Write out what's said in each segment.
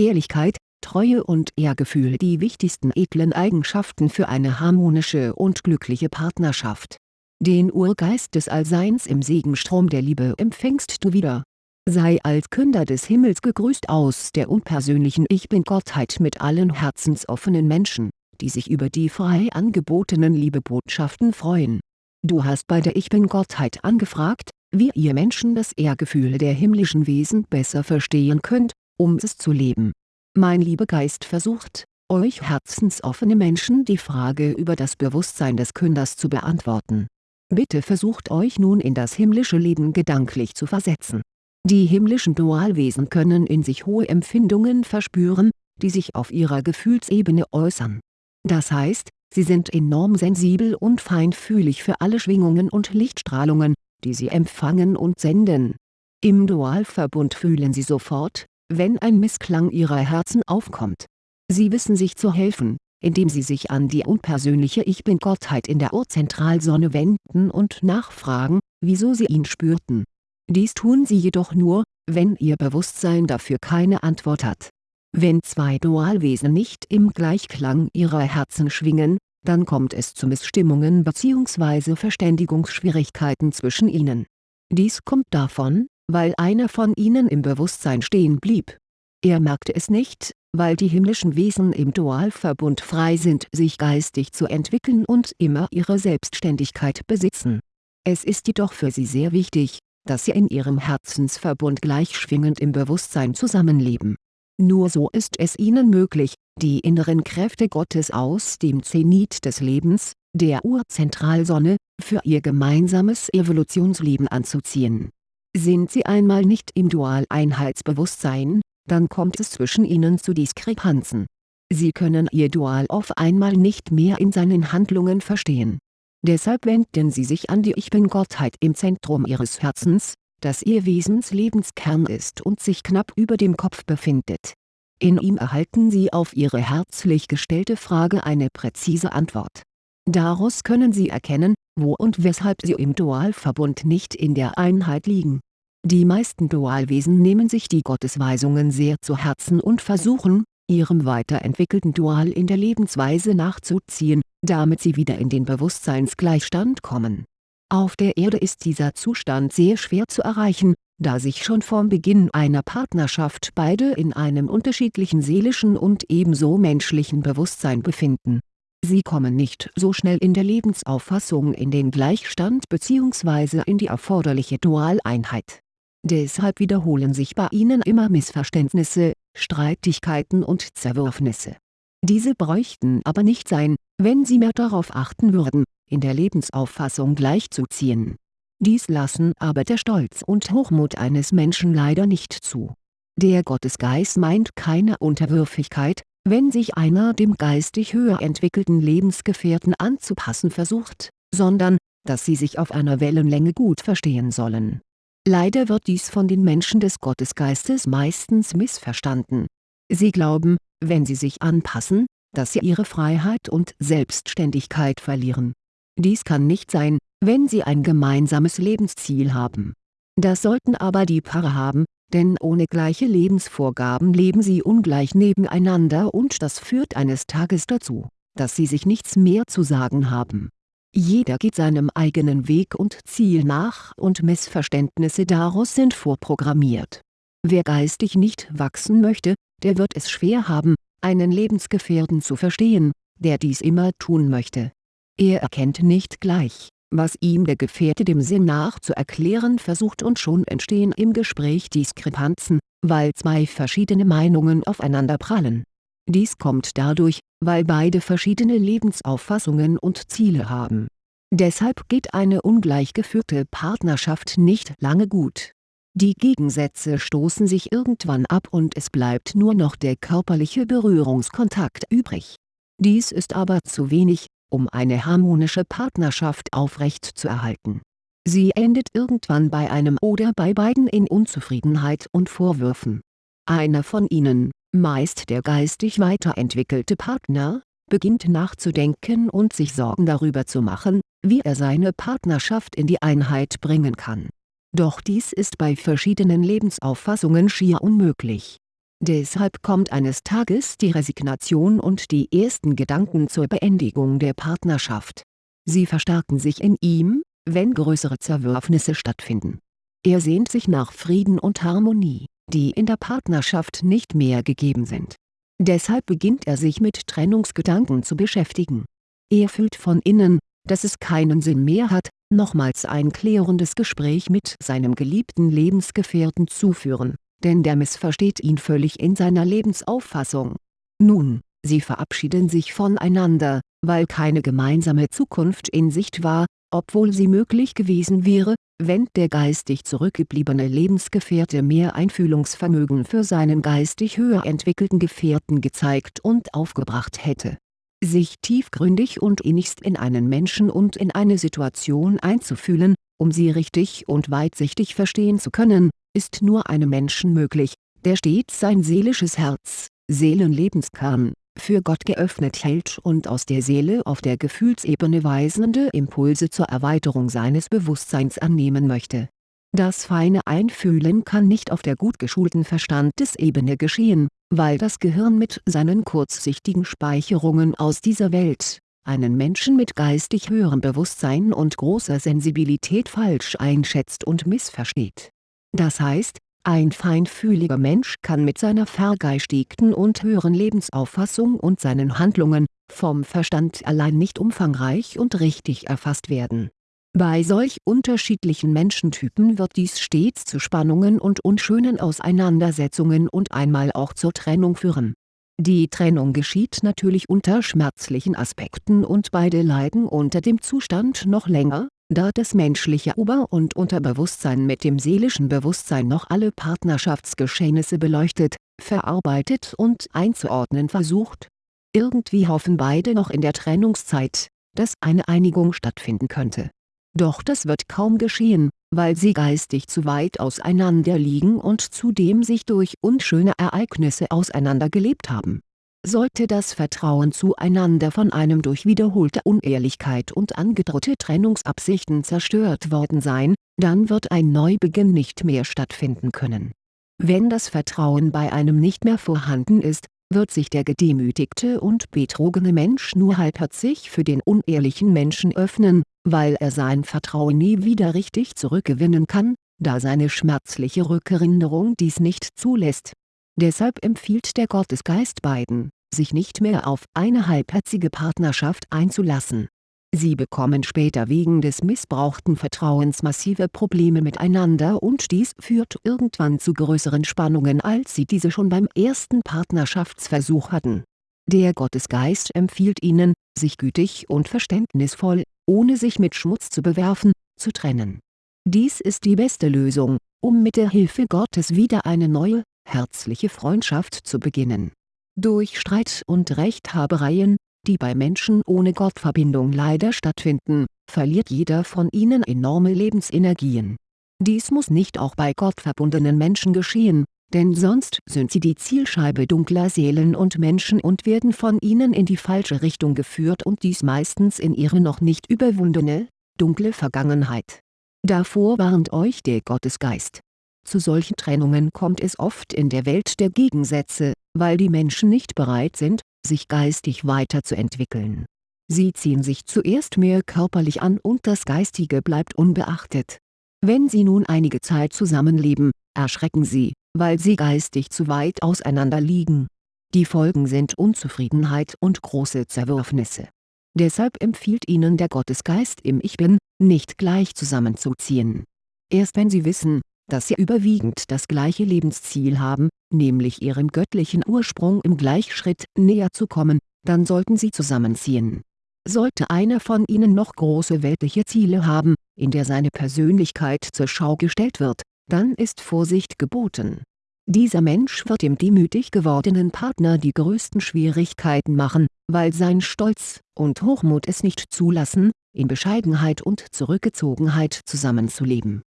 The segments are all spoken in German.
Ehrlichkeit, Treue und Ehrgefühl die wichtigsten edlen Eigenschaften für eine harmonische und glückliche Partnerschaft. Den Urgeist des Allseins im Segenstrom der Liebe empfängst du wieder. Sei als Künder des Himmels gegrüßt aus der unpersönlichen Ich-Bin-Gottheit mit allen herzensoffenen Menschen, die sich über die frei angebotenen Liebebotschaften freuen. Du hast bei der Ich-Bin-Gottheit angefragt, wie ihr Menschen das Ehrgefühl der himmlischen Wesen besser verstehen könnt, um es zu leben mein Liebegeist versucht, euch herzensoffene Menschen die Frage über das Bewusstsein des Künders zu beantworten. Bitte versucht euch nun in das himmlische Leben gedanklich zu versetzen. Die himmlischen Dualwesen können in sich hohe Empfindungen verspüren, die sich auf ihrer Gefühlsebene äußern. Das heißt, sie sind enorm sensibel und feinfühlig für alle Schwingungen und Lichtstrahlungen, die sie empfangen und senden. Im Dualverbund fühlen sie sofort, wenn ein Missklang ihrer Herzen aufkommt. Sie wissen sich zu helfen, indem sie sich an die unpersönliche Ich-Bin-Gottheit in der Urzentralsonne wenden und nachfragen, wieso sie ihn spürten. Dies tun sie jedoch nur, wenn ihr Bewusstsein dafür keine Antwort hat. Wenn zwei Dualwesen nicht im Gleichklang ihrer Herzen schwingen, dann kommt es zu Missstimmungen bzw. Verständigungsschwierigkeiten zwischen ihnen. Dies kommt davon, weil einer von ihnen im Bewusstsein stehen blieb. Er merkte es nicht, weil die himmlischen Wesen im Dualverbund frei sind sich geistig zu entwickeln und immer ihre Selbstständigkeit besitzen. Es ist jedoch für sie sehr wichtig, dass sie in ihrem Herzensverbund gleichschwingend im Bewusstsein zusammenleben. Nur so ist es ihnen möglich, die inneren Kräfte Gottes aus dem Zenit des Lebens, der Urzentralsonne, für ihr gemeinsames Evolutionsleben anzuziehen sind sie einmal nicht im Dual-Einheitsbewusstsein, dann kommt es zwischen ihnen zu Diskrepanzen. Sie können ihr Dual auf einmal nicht mehr in seinen Handlungen verstehen. Deshalb wenden sie sich an die Ich-Bin-Gottheit im Zentrum ihres Herzens, das ihr Wesenslebenskern ist und sich knapp über dem Kopf befindet. In ihm erhalten sie auf ihre herzlich gestellte Frage eine präzise Antwort. Daraus können sie erkennen, wo und weshalb sie im Dualverbund nicht in der Einheit liegen. Die meisten Dualwesen nehmen sich die Gottesweisungen sehr zu Herzen und versuchen, ihrem weiterentwickelten Dual in der Lebensweise nachzuziehen, damit sie wieder in den Bewusstseinsgleichstand kommen. Auf der Erde ist dieser Zustand sehr schwer zu erreichen, da sich schon vom Beginn einer Partnerschaft beide in einem unterschiedlichen seelischen und ebenso menschlichen Bewusstsein befinden Sie kommen nicht so schnell in der Lebensauffassung in den Gleichstand bzw. in die erforderliche Dualeinheit. Deshalb wiederholen sich bei ihnen immer Missverständnisse, Streitigkeiten und Zerwürfnisse. Diese bräuchten aber nicht sein, wenn sie mehr darauf achten würden, in der Lebensauffassung gleichzuziehen. Dies lassen aber der Stolz und Hochmut eines Menschen leider nicht zu. Der Gottesgeist meint keine Unterwürfigkeit, wenn sich einer dem geistig höher entwickelten Lebensgefährten anzupassen versucht, sondern, dass sie sich auf einer Wellenlänge gut verstehen sollen. Leider wird dies von den Menschen des Gottesgeistes meistens missverstanden. Sie glauben, wenn sie sich anpassen, dass sie ihre Freiheit und Selbstständigkeit verlieren. Dies kann nicht sein, wenn sie ein gemeinsames Lebensziel haben. Das sollten aber die Paare haben, denn ohne gleiche Lebensvorgaben leben sie ungleich nebeneinander und das führt eines Tages dazu, dass sie sich nichts mehr zu sagen haben. Jeder geht seinem eigenen Weg und Ziel nach und Missverständnisse daraus sind vorprogrammiert. Wer geistig nicht wachsen möchte, der wird es schwer haben, einen Lebensgefährten zu verstehen, der dies immer tun möchte. Er erkennt nicht gleich was ihm der Gefährte dem Sinn nach zu erklären versucht und schon entstehen im Gespräch Diskrepanzen, weil zwei verschiedene Meinungen aufeinander prallen. Dies kommt dadurch, weil beide verschiedene Lebensauffassungen und Ziele haben. Deshalb geht eine ungleich geführte Partnerschaft nicht lange gut. Die Gegensätze stoßen sich irgendwann ab und es bleibt nur noch der körperliche Berührungskontakt übrig. Dies ist aber zu wenig, um eine harmonische Partnerschaft aufrechtzuerhalten. Sie endet irgendwann bei einem oder bei beiden in Unzufriedenheit und Vorwürfen. Einer von ihnen, meist der geistig weiterentwickelte Partner, beginnt nachzudenken und sich Sorgen darüber zu machen, wie er seine Partnerschaft in die Einheit bringen kann. Doch dies ist bei verschiedenen Lebensauffassungen schier unmöglich. Deshalb kommt eines Tages die Resignation und die ersten Gedanken zur Beendigung der Partnerschaft. Sie verstärken sich in ihm, wenn größere Zerwürfnisse stattfinden. Er sehnt sich nach Frieden und Harmonie, die in der Partnerschaft nicht mehr gegeben sind. Deshalb beginnt er sich mit Trennungsgedanken zu beschäftigen. Er fühlt von innen, dass es keinen Sinn mehr hat, nochmals ein klärendes Gespräch mit seinem geliebten Lebensgefährten zu führen, denn der missversteht ihn völlig in seiner Lebensauffassung. Nun, sie verabschieden sich voneinander, weil keine gemeinsame Zukunft in Sicht war, obwohl sie möglich gewesen wäre, wenn der geistig zurückgebliebene Lebensgefährte mehr Einfühlungsvermögen für seinen geistig höher entwickelten Gefährten gezeigt und aufgebracht hätte. Sich tiefgründig und innigst in einen Menschen und in eine Situation einzufühlen, um sie richtig und weitsichtig verstehen zu können, ist nur einem Menschen möglich, der stets sein seelisches Herz, Seelenlebenskern, für Gott geöffnet hält und aus der Seele auf der Gefühlsebene weisende Impulse zur Erweiterung seines Bewusstseins annehmen möchte. Das feine Einfühlen kann nicht auf der gut geschulten Verstandesebene geschehen, weil das Gehirn mit seinen kurzsichtigen Speicherungen aus dieser Welt, einen Menschen mit geistig höherem Bewusstsein und großer Sensibilität falsch einschätzt und missversteht. Das heißt, ein feinfühliger Mensch kann mit seiner vergeistigten und höheren Lebensauffassung und seinen Handlungen, vom Verstand allein nicht umfangreich und richtig erfasst werden. Bei solch unterschiedlichen Menschentypen wird dies stets zu Spannungen und unschönen Auseinandersetzungen und einmal auch zur Trennung führen. Die Trennung geschieht natürlich unter schmerzlichen Aspekten und beide leiden unter dem Zustand noch länger, da das menschliche Ober- und Unterbewusstsein mit dem seelischen Bewusstsein noch alle Partnerschaftsgeschehnisse beleuchtet, verarbeitet und einzuordnen versucht. Irgendwie hoffen beide noch in der Trennungszeit, dass eine Einigung stattfinden könnte. Doch das wird kaum geschehen, weil sie geistig zu weit auseinander liegen und zudem sich durch unschöne Ereignisse auseinandergelebt haben sollte das Vertrauen zueinander von einem durch wiederholte Unehrlichkeit und angedrohte Trennungsabsichten zerstört worden sein, dann wird ein Neubeginn nicht mehr stattfinden können. Wenn das Vertrauen bei einem nicht mehr vorhanden ist, wird sich der gedemütigte und betrogene Mensch nur halbherzig für den unehrlichen Menschen öffnen, weil er sein Vertrauen nie wieder richtig zurückgewinnen kann, da seine schmerzliche Rückerinnerung dies nicht zulässt Deshalb empfiehlt der Gottesgeist beiden, sich nicht mehr auf eine halbherzige Partnerschaft einzulassen. Sie bekommen später wegen des missbrauchten Vertrauens massive Probleme miteinander und dies führt irgendwann zu größeren Spannungen als sie diese schon beim ersten Partnerschaftsversuch hatten. Der Gottesgeist empfiehlt ihnen, sich gütig und verständnisvoll, ohne sich mit Schmutz zu bewerfen, zu trennen. Dies ist die beste Lösung, um mit der Hilfe Gottes wieder eine neue, herzliche Freundschaft zu beginnen. Durch Streit und Rechthabereien, die bei Menschen ohne Gottverbindung leider stattfinden, verliert jeder von ihnen enorme Lebensenergien. Dies muss nicht auch bei gottverbundenen Menschen geschehen, denn sonst sind sie die Zielscheibe dunkler Seelen und Menschen und werden von ihnen in die falsche Richtung geführt und dies meistens in ihre noch nicht überwundene, dunkle Vergangenheit. Davor warnt euch der Gottesgeist zu solchen Trennungen kommt es oft in der Welt der Gegensätze, weil die Menschen nicht bereit sind, sich geistig weiterzuentwickeln. Sie ziehen sich zuerst mehr körperlich an und das Geistige bleibt unbeachtet. Wenn sie nun einige Zeit zusammenleben, erschrecken sie, weil sie geistig zu weit auseinander liegen. Die Folgen sind Unzufriedenheit und große Zerwürfnisse. Deshalb empfiehlt ihnen der Gottesgeist im Ich Bin, nicht gleich zusammenzuziehen. Erst wenn sie wissen, dass sie überwiegend das gleiche Lebensziel haben, nämlich ihrem göttlichen Ursprung im Gleichschritt näher zu kommen, dann sollten sie zusammenziehen. Sollte einer von ihnen noch große weltliche Ziele haben, in der seine Persönlichkeit zur Schau gestellt wird, dann ist Vorsicht geboten. Dieser Mensch wird dem demütig gewordenen Partner die größten Schwierigkeiten machen, weil sein Stolz und Hochmut es nicht zulassen, in Bescheidenheit und Zurückgezogenheit zusammenzuleben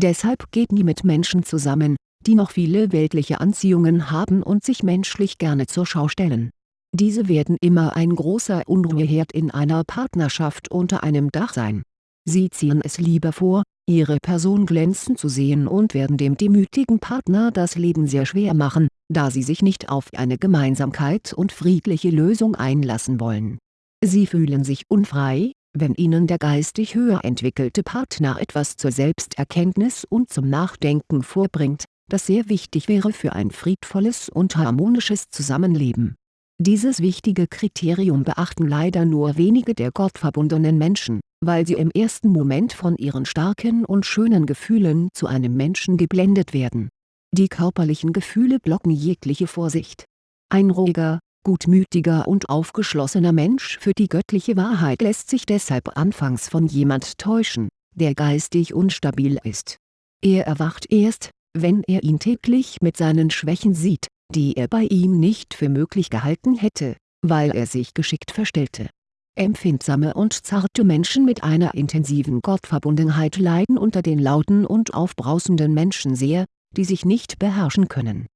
Deshalb geht nie mit Menschen zusammen, die noch viele weltliche Anziehungen haben und sich menschlich gerne zur Schau stellen. Diese werden immer ein großer Unruheherd in einer Partnerschaft unter einem Dach sein. Sie ziehen es lieber vor, ihre Person glänzen zu sehen und werden dem demütigen Partner das Leben sehr schwer machen, da sie sich nicht auf eine Gemeinsamkeit und friedliche Lösung einlassen wollen. Sie fühlen sich unfrei, wenn ihnen der geistig höher entwickelte Partner etwas zur Selbsterkenntnis und zum Nachdenken vorbringt, das sehr wichtig wäre für ein friedvolles und harmonisches Zusammenleben. Dieses wichtige Kriterium beachten leider nur wenige der gottverbundenen Menschen, weil sie im ersten Moment von ihren starken und schönen Gefühlen zu einem Menschen geblendet werden. Die körperlichen Gefühle blocken jegliche Vorsicht. Ein ruhiger, gutmütiger und aufgeschlossener Mensch für die göttliche Wahrheit lässt sich deshalb anfangs von jemand täuschen, der geistig unstabil ist. Er erwacht erst, wenn er ihn täglich mit seinen Schwächen sieht, die er bei ihm nicht für möglich gehalten hätte, weil er sich geschickt verstellte. Empfindsame und zarte Menschen mit einer intensiven Gottverbundenheit leiden unter den lauten und aufbrausenden Menschen sehr, die sich nicht beherrschen können.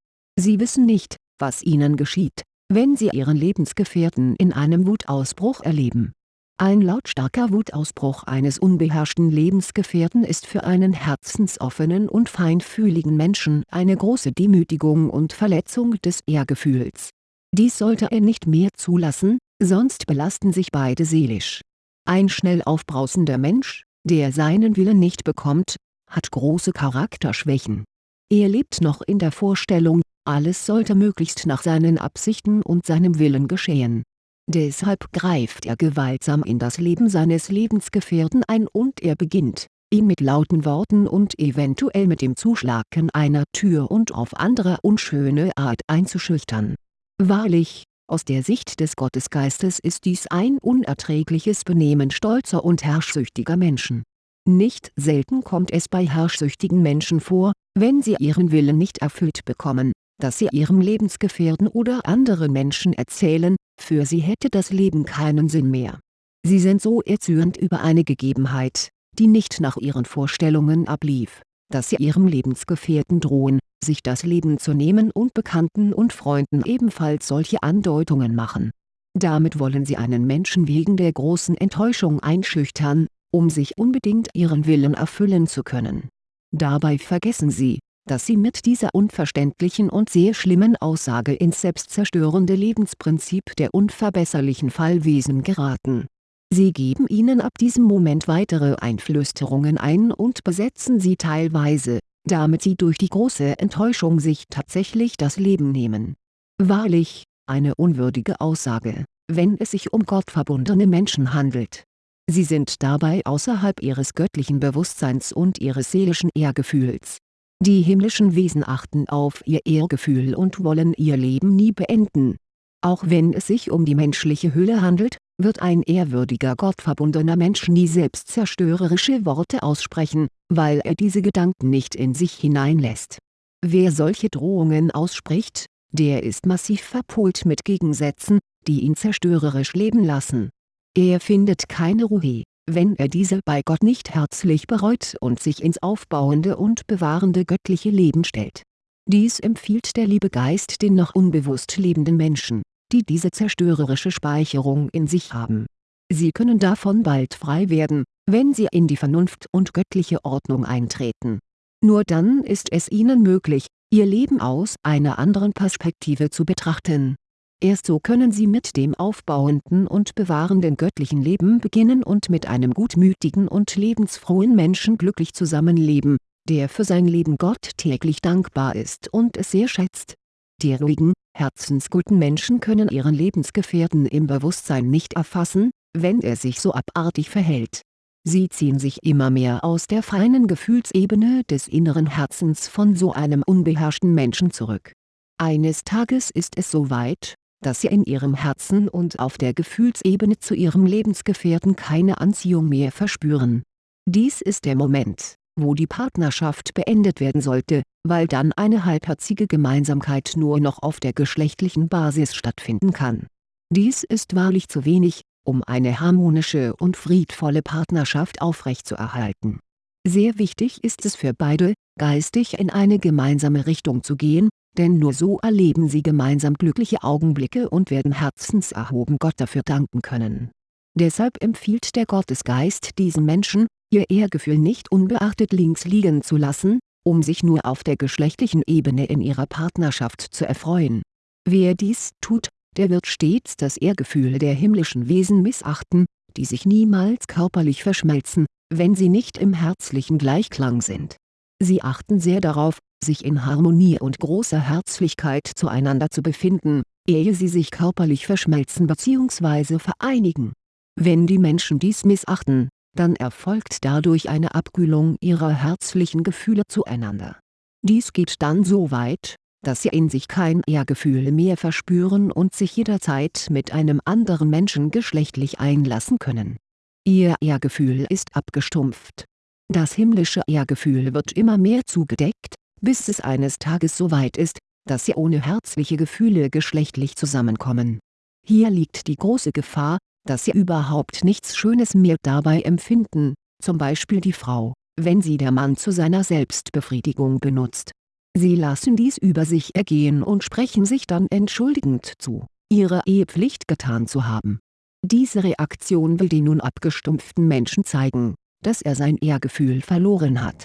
Sie wissen nicht, was ihnen geschieht, wenn sie ihren Lebensgefährten in einem Wutausbruch erleben. Ein lautstarker Wutausbruch eines unbeherrschten Lebensgefährten ist für einen herzensoffenen und feinfühligen Menschen eine große Demütigung und Verletzung des Ehrgefühls. Dies sollte er nicht mehr zulassen, sonst belasten sich beide seelisch. Ein schnell aufbrausender Mensch, der seinen Willen nicht bekommt, hat große Charakterschwächen. Er lebt noch in der Vorstellung, alles sollte möglichst nach seinen Absichten und seinem Willen geschehen. Deshalb greift er gewaltsam in das Leben seines Lebensgefährten ein und er beginnt, ihn mit lauten Worten und eventuell mit dem Zuschlagen einer Tür und auf andere unschöne Art einzuschüchtern. Wahrlich, aus der Sicht des Gottesgeistes ist dies ein unerträgliches Benehmen stolzer und herrschsüchtiger Menschen. Nicht selten kommt es bei herrschsüchtigen Menschen vor, wenn sie ihren Willen nicht erfüllt bekommen, dass sie ihrem Lebensgefährten oder anderen Menschen erzählen, für sie hätte das Leben keinen Sinn mehr. Sie sind so erzürnt über eine Gegebenheit, die nicht nach ihren Vorstellungen ablief, dass sie ihrem Lebensgefährten drohen, sich das Leben zu nehmen und Bekannten und Freunden ebenfalls solche Andeutungen machen. Damit wollen sie einen Menschen wegen der großen Enttäuschung einschüchtern, um sich unbedingt ihren Willen erfüllen zu können. Dabei vergessen sie, dass sie mit dieser unverständlichen und sehr schlimmen Aussage ins selbstzerstörende Lebensprinzip der unverbesserlichen Fallwesen geraten. Sie geben ihnen ab diesem Moment weitere Einflüsterungen ein und besetzen sie teilweise, damit sie durch die große Enttäuschung sich tatsächlich das Leben nehmen. Wahrlich, eine unwürdige Aussage, wenn es sich um gottverbundene Menschen handelt. Sie sind dabei außerhalb ihres göttlichen Bewusstseins und ihres seelischen Ehrgefühls die himmlischen Wesen achten auf ihr Ehrgefühl und wollen ihr Leben nie beenden. Auch wenn es sich um die menschliche Hülle handelt, wird ein ehrwürdiger gottverbundener Mensch nie selbstzerstörerische Worte aussprechen, weil er diese Gedanken nicht in sich hineinlässt. Wer solche Drohungen ausspricht, der ist massiv verpolt mit Gegensätzen, die ihn zerstörerisch leben lassen. Er findet keine Ruhe wenn er diese bei Gott nicht herzlich bereut und sich ins aufbauende und bewahrende göttliche Leben stellt. Dies empfiehlt der liebe Geist den noch unbewusst lebenden Menschen, die diese zerstörerische Speicherung in sich haben. Sie können davon bald frei werden, wenn sie in die Vernunft und göttliche Ordnung eintreten. Nur dann ist es ihnen möglich, ihr Leben aus einer anderen Perspektive zu betrachten Erst so können sie mit dem aufbauenden und bewahrenden göttlichen Leben beginnen und mit einem gutmütigen und lebensfrohen Menschen glücklich zusammenleben, der für sein Leben Gott täglich dankbar ist und es sehr schätzt. Die ruhigen, herzensguten Menschen können ihren Lebensgefährten im Bewusstsein nicht erfassen, wenn er sich so abartig verhält. Sie ziehen sich immer mehr aus der feinen Gefühlsebene des inneren Herzens von so einem unbeherrschten Menschen zurück. Eines Tages ist es so weit, dass sie in ihrem Herzen und auf der Gefühlsebene zu ihrem Lebensgefährten keine Anziehung mehr verspüren. Dies ist der Moment, wo die Partnerschaft beendet werden sollte, weil dann eine halbherzige Gemeinsamkeit nur noch auf der geschlechtlichen Basis stattfinden kann. Dies ist wahrlich zu wenig, um eine harmonische und friedvolle Partnerschaft aufrechtzuerhalten. Sehr wichtig ist es für beide, geistig in eine gemeinsame Richtung zu gehen, denn nur so erleben sie gemeinsam glückliche Augenblicke und werden herzenserhoben Gott dafür danken können. Deshalb empfiehlt der Gottesgeist diesen Menschen, ihr Ehrgefühl nicht unbeachtet links liegen zu lassen, um sich nur auf der geschlechtlichen Ebene in ihrer Partnerschaft zu erfreuen. Wer dies tut, der wird stets das Ehrgefühl der himmlischen Wesen missachten, die sich niemals körperlich verschmelzen, wenn sie nicht im herzlichen Gleichklang sind. Sie achten sehr darauf, sich in Harmonie und großer Herzlichkeit zueinander zu befinden, ehe sie sich körperlich verschmelzen bzw. vereinigen. Wenn die Menschen dies missachten, dann erfolgt dadurch eine Abkühlung ihrer herzlichen Gefühle zueinander. Dies geht dann so weit, dass sie in sich kein Ehrgefühl mehr verspüren und sich jederzeit mit einem anderen Menschen geschlechtlich einlassen können. Ihr Ehrgefühl ist abgestumpft. Das himmlische Ehrgefühl wird immer mehr zugedeckt, bis es eines Tages so weit ist, dass sie ohne herzliche Gefühle geschlechtlich zusammenkommen. Hier liegt die große Gefahr, dass sie überhaupt nichts Schönes mehr dabei empfinden, zum Beispiel die Frau, wenn sie der Mann zu seiner Selbstbefriedigung benutzt. Sie lassen dies über sich ergehen und sprechen sich dann entschuldigend zu, ihre Ehepflicht getan zu haben. Diese Reaktion will den nun abgestumpften Menschen zeigen, dass er sein Ehrgefühl verloren hat.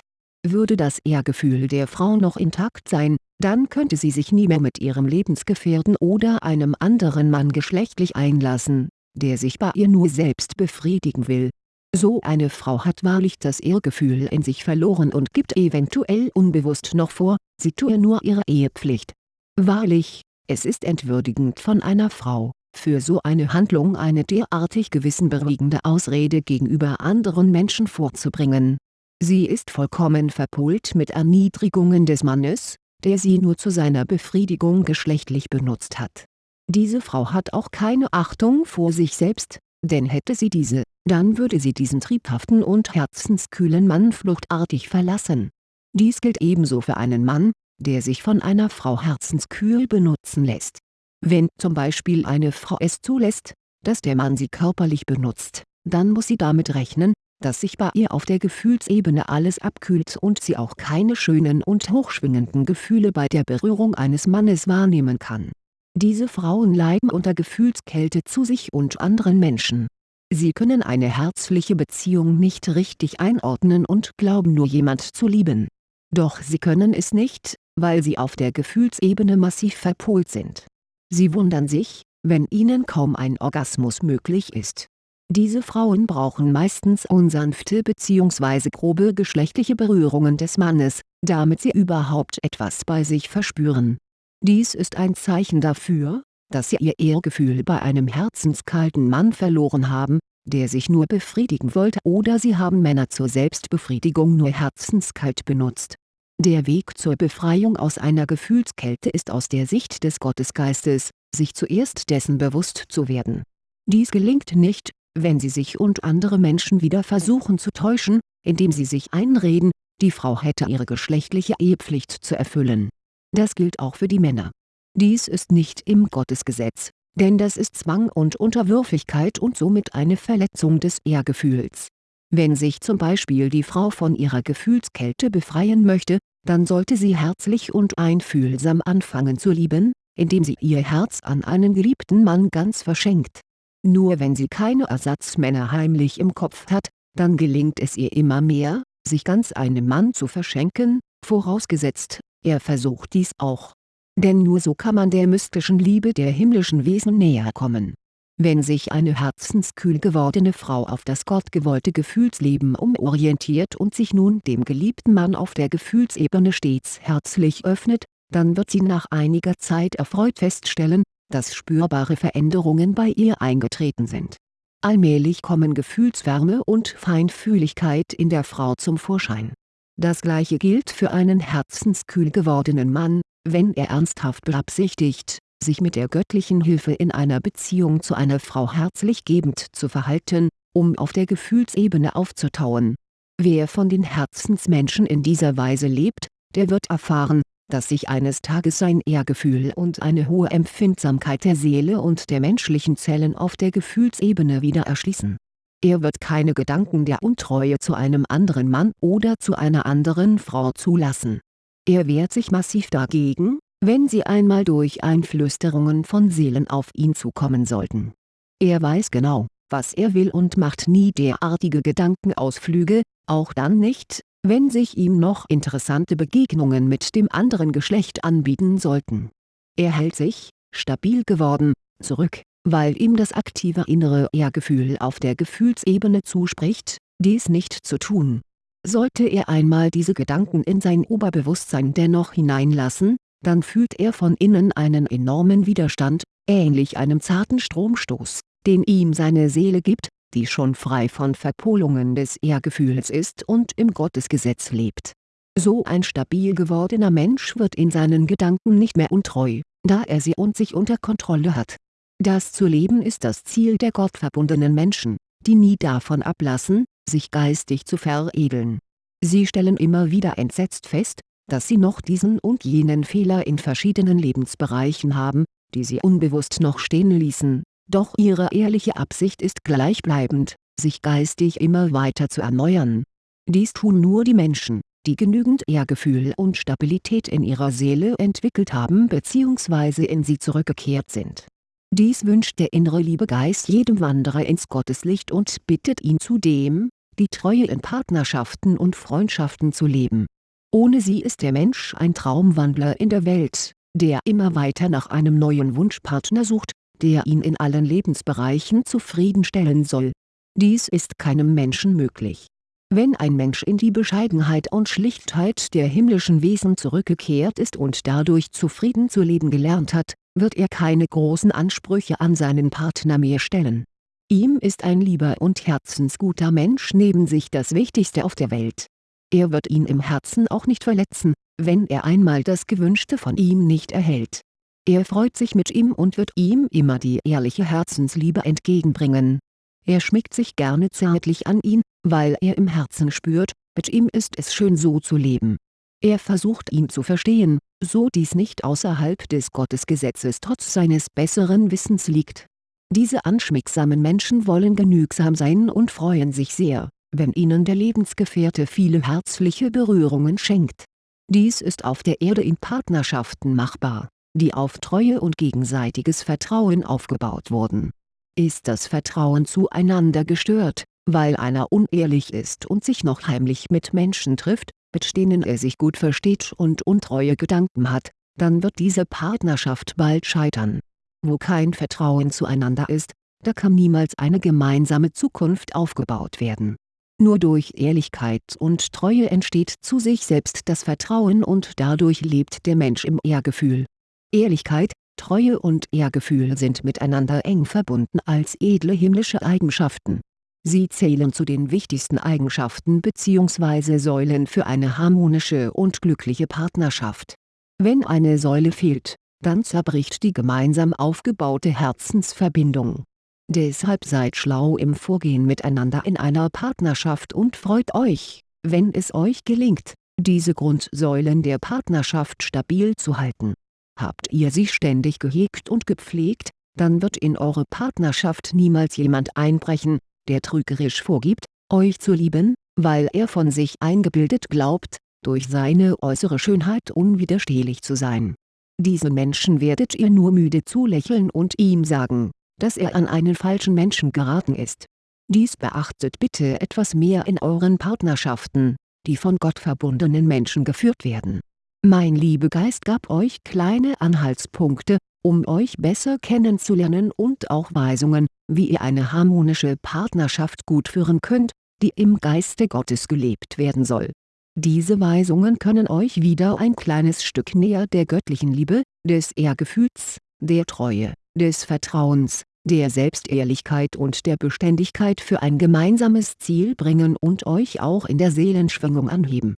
Würde das Ehrgefühl der Frau noch intakt sein, dann könnte sie sich nie mehr mit ihrem Lebensgefährten oder einem anderen Mann geschlechtlich einlassen, der sich bei ihr nur selbst befriedigen will. So eine Frau hat wahrlich das Ehrgefühl in sich verloren und gibt eventuell unbewusst noch vor, sie tue nur ihre Ehepflicht. Wahrlich, es ist entwürdigend von einer Frau, für so eine Handlung eine derartig gewissenberuhigende Ausrede gegenüber anderen Menschen vorzubringen. Sie ist vollkommen verpult mit Erniedrigungen des Mannes, der sie nur zu seiner Befriedigung geschlechtlich benutzt hat. Diese Frau hat auch keine Achtung vor sich selbst, denn hätte sie diese, dann würde sie diesen triebhaften und herzenskühlen Mann fluchtartig verlassen. Dies gilt ebenso für einen Mann, der sich von einer Frau herzenskühl benutzen lässt. Wenn zum Beispiel eine Frau es zulässt, dass der Mann sie körperlich benutzt, dann muss sie damit rechnen, dass sich bei ihr auf der Gefühlsebene alles abkühlt und sie auch keine schönen und hochschwingenden Gefühle bei der Berührung eines Mannes wahrnehmen kann. Diese Frauen leiden unter Gefühlskälte zu sich und anderen Menschen. Sie können eine herzliche Beziehung nicht richtig einordnen und glauben nur jemand zu lieben. Doch sie können es nicht, weil sie auf der Gefühlsebene massiv verpolt sind. Sie wundern sich, wenn ihnen kaum ein Orgasmus möglich ist diese Frauen brauchen meistens unsanfte bzw. grobe geschlechtliche Berührungen des Mannes, damit sie überhaupt etwas bei sich verspüren. Dies ist ein Zeichen dafür, dass sie ihr Ehrgefühl bei einem herzenskalten Mann verloren haben, der sich nur befriedigen wollte oder sie haben Männer zur Selbstbefriedigung nur herzenskalt benutzt. Der Weg zur Befreiung aus einer Gefühlskälte ist aus der Sicht des Gottesgeistes, sich zuerst dessen bewusst zu werden. Dies gelingt nicht, wenn sie sich und andere Menschen wieder versuchen zu täuschen, indem sie sich einreden, die Frau hätte ihre geschlechtliche Ehepflicht zu erfüllen. Das gilt auch für die Männer. Dies ist nicht im Gottesgesetz, denn das ist Zwang und Unterwürfigkeit und somit eine Verletzung des Ehrgefühls. Wenn sich zum Beispiel die Frau von ihrer Gefühlskälte befreien möchte, dann sollte sie herzlich und einfühlsam anfangen zu lieben, indem sie ihr Herz an einen geliebten Mann ganz verschenkt nur wenn sie keine Ersatzmänner heimlich im Kopf hat, dann gelingt es ihr immer mehr, sich ganz einem Mann zu verschenken, vorausgesetzt, er versucht dies auch. Denn nur so kann man der mystischen Liebe der himmlischen Wesen näher kommen. Wenn sich eine herzenskühl gewordene Frau auf das gottgewollte Gefühlsleben umorientiert und sich nun dem geliebten Mann auf der Gefühlsebene stets herzlich öffnet, dann wird sie nach einiger Zeit erfreut feststellen, dass spürbare Veränderungen bei ihr eingetreten sind. Allmählich kommen Gefühlswärme und Feinfühligkeit in der Frau zum Vorschein. Das gleiche gilt für einen herzenskühl gewordenen Mann, wenn er ernsthaft beabsichtigt, sich mit der göttlichen Hilfe in einer Beziehung zu einer Frau herzlich gebend zu verhalten, um auf der Gefühlsebene aufzutauen. Wer von den Herzensmenschen in dieser Weise lebt, der wird erfahren, dass sich eines Tages sein Ehrgefühl und eine hohe Empfindsamkeit der Seele und der menschlichen Zellen auf der Gefühlsebene wieder erschließen. Er wird keine Gedanken der Untreue zu einem anderen Mann oder zu einer anderen Frau zulassen. Er wehrt sich massiv dagegen, wenn sie einmal durch Einflüsterungen von Seelen auf ihn zukommen sollten. Er weiß genau, was er will und macht nie derartige Gedankenausflüge, auch dann nicht, wenn sich ihm noch interessante Begegnungen mit dem anderen Geschlecht anbieten sollten. Er hält sich, stabil geworden, zurück, weil ihm das aktive innere Ehrgefühl auf der Gefühlsebene zuspricht, dies nicht zu tun. Sollte er einmal diese Gedanken in sein Oberbewusstsein dennoch hineinlassen, dann fühlt er von innen einen enormen Widerstand, ähnlich einem zarten Stromstoß, den ihm seine Seele gibt, die schon frei von Verpolungen des Ehrgefühls ist und im Gottesgesetz lebt. So ein stabil gewordener Mensch wird in seinen Gedanken nicht mehr untreu, da er sie und sich unter Kontrolle hat. Das zu leben ist das Ziel der gottverbundenen Menschen, die nie davon ablassen, sich geistig zu veredeln. Sie stellen immer wieder entsetzt fest, dass sie noch diesen und jenen Fehler in verschiedenen Lebensbereichen haben, die sie unbewusst noch stehen ließen, doch ihre ehrliche Absicht ist gleichbleibend, sich geistig immer weiter zu erneuern. Dies tun nur die Menschen, die genügend Ehrgefühl und Stabilität in ihrer Seele entwickelt haben bzw. in sie zurückgekehrt sind. Dies wünscht der innere Liebegeist jedem Wanderer ins Gotteslicht und bittet ihn zudem, die Treue in Partnerschaften und Freundschaften zu leben. Ohne sie ist der Mensch ein Traumwandler in der Welt, der immer weiter nach einem neuen Wunschpartner sucht, der ihn in allen Lebensbereichen zufriedenstellen soll. Dies ist keinem Menschen möglich. Wenn ein Mensch in die Bescheidenheit und Schlichtheit der himmlischen Wesen zurückgekehrt ist und dadurch zufrieden zu leben gelernt hat, wird er keine großen Ansprüche an seinen Partner mehr stellen. Ihm ist ein lieber und herzensguter Mensch neben sich das Wichtigste auf der Welt. Er wird ihn im Herzen auch nicht verletzen, wenn er einmal das Gewünschte von ihm nicht erhält er freut sich mit ihm und wird ihm immer die ehrliche Herzensliebe entgegenbringen. Er schmiegt sich gerne zärtlich an ihn, weil er im Herzen spürt, mit ihm ist es schön so zu leben. Er versucht ihn zu verstehen, so dies nicht außerhalb des Gottesgesetzes trotz seines besseren Wissens liegt. Diese anschmiegsamen Menschen wollen genügsam sein und freuen sich sehr, wenn ihnen der Lebensgefährte viele herzliche Berührungen schenkt. Dies ist auf der Erde in Partnerschaften machbar die auf Treue und gegenseitiges Vertrauen aufgebaut wurden. Ist das Vertrauen zueinander gestört, weil einer unehrlich ist und sich noch heimlich mit Menschen trifft, mit denen er sich gut versteht und untreue Gedanken hat, dann wird diese Partnerschaft bald scheitern. Wo kein Vertrauen zueinander ist, da kann niemals eine gemeinsame Zukunft aufgebaut werden. Nur durch Ehrlichkeit und Treue entsteht zu sich selbst das Vertrauen und dadurch lebt der Mensch im Ehrgefühl Ehrlichkeit, Treue und Ehrgefühl sind miteinander eng verbunden als edle himmlische Eigenschaften. Sie zählen zu den wichtigsten Eigenschaften bzw. Säulen für eine harmonische und glückliche Partnerschaft. Wenn eine Säule fehlt, dann zerbricht die gemeinsam aufgebaute Herzensverbindung. Deshalb seid schlau im Vorgehen miteinander in einer Partnerschaft und freut euch, wenn es euch gelingt, diese Grundsäulen der Partnerschaft stabil zu halten Habt ihr sie ständig gehegt und gepflegt, dann wird in eure Partnerschaft niemals jemand einbrechen, der trügerisch vorgibt, euch zu lieben, weil er von sich eingebildet glaubt, durch seine äußere Schönheit unwiderstehlich zu sein. Diesen Menschen werdet ihr nur müde zulächeln und ihm sagen, dass er an einen falschen Menschen geraten ist. Dies beachtet bitte etwas mehr in euren Partnerschaften, die von Gott verbundenen Menschen geführt werden mein Liebegeist gab euch kleine Anhaltspunkte, um euch besser kennenzulernen und auch Weisungen, wie ihr eine harmonische Partnerschaft gut führen könnt, die im Geiste Gottes gelebt werden soll. Diese Weisungen können euch wieder ein kleines Stück näher der göttlichen Liebe, des Ehrgefühls, der Treue, des Vertrauens, der Selbstehrlichkeit und der Beständigkeit für ein gemeinsames Ziel bringen und euch auch in der Seelenschwingung anheben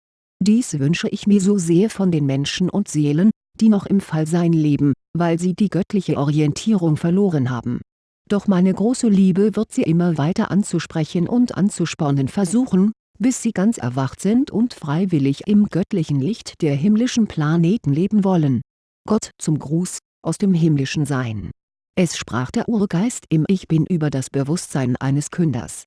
dies wünsche ich mir so sehr von den Menschen und Seelen, die noch im Fallsein leben, weil sie die göttliche Orientierung verloren haben. Doch meine große Liebe wird sie immer weiter anzusprechen und anzuspornen versuchen, bis sie ganz erwacht sind und freiwillig im göttlichen Licht der himmlischen Planeten leben wollen. Gott zum Gruß, aus dem himmlischen Sein. Es sprach der Urgeist im Ich Bin über das Bewusstsein eines Künders